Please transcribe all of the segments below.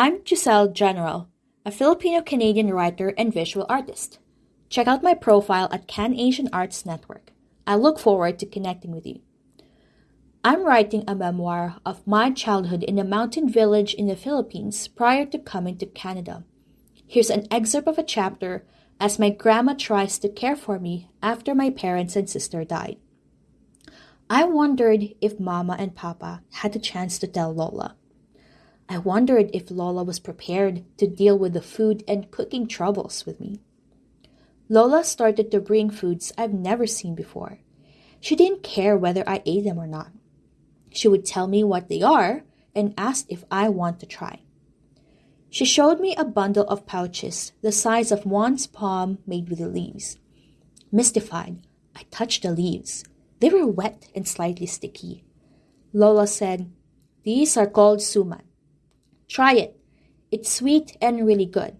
I'm Giselle General, a Filipino Canadian writer and visual artist. Check out my profile at Can Asian Arts Network. I look forward to connecting with you. I'm writing a memoir of my childhood in a mountain village in the Philippines prior to coming to Canada. Here's an excerpt of a chapter as my grandma tries to care for me after my parents and sister died. I wondered if Mama and Papa had the chance to tell Lola. I wondered if Lola was prepared to deal with the food and cooking troubles with me. Lola started to bring foods I've never seen before. She didn't care whether I ate them or not. She would tell me what they are and ask if I want to try. She showed me a bundle of pouches the size of one's palm made with the leaves. Mystified, I touched the leaves. They were wet and slightly sticky. Lola said, These are called suman. Try it. It's sweet and really good.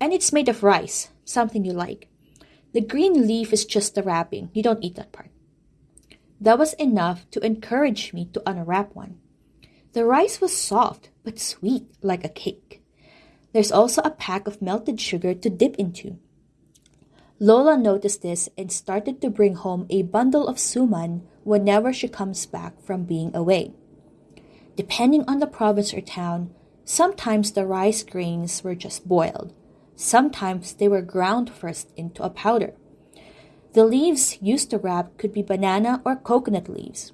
And it's made of rice, something you like. The green leaf is just the wrapping. You don't eat that part. That was enough to encourage me to unwrap one. The rice was soft but sweet like a cake. There's also a pack of melted sugar to dip into. Lola noticed this and started to bring home a bundle of suman whenever she comes back from being away. Depending on the province or town, sometimes the rice grains were just boiled. Sometimes they were ground first into a powder. The leaves used to wrap could be banana or coconut leaves.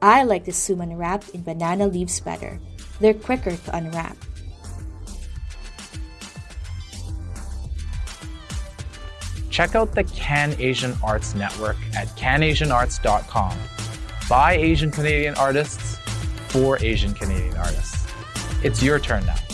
I like the suman wrapped in banana leaves better. They're quicker to unwrap. Check out the Can Asian Arts Network at canasianarts.com. By Asian Canadian artists, for Asian Canadian artists. It's your turn now.